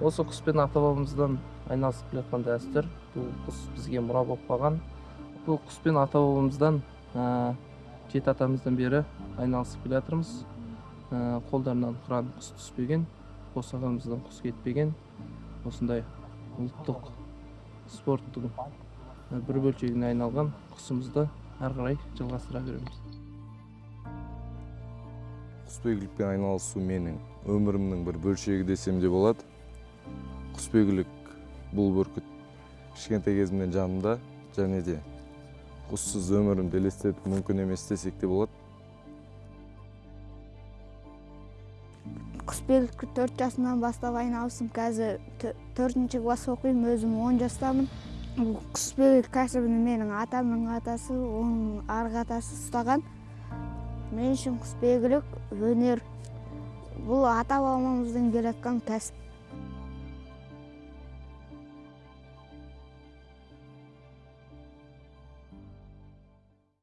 осы құспен ата бабамыздан айналысып келе жатқан дәстүр бұл құс бізге мұра болып қалған. Бұл құспен ата бабамыздан ә, жеті атамыздан бері айналысып келе жатырмыз. Ә, қолдарынан қыран құс түспеген босағамыздан құс кетпеген. Осындай ұлттық спорттың ә, бір бөлшегіне айналған құсымызды әрі қарай жалғастыра береміз. Құсбегілікпен айналысу менің өмірімнің бір бөлшегі десем де болады. Құсбегілік бұл бүркіт кішкентай кезімнен жанымда және де құссыз өмірімді елестету мүмкін емес десек те болады құсбегілікке төрт жасымнан бастап айналыстым қазір төртінші класс оқимын өзім он жастамын. Бұл құсбегілік кәсібін менің атамның атасы оның арғы атасы ұстаған. Мен үшін құсбегілік өнер. Бұл ата бабамыздан келе жатқан кәсіп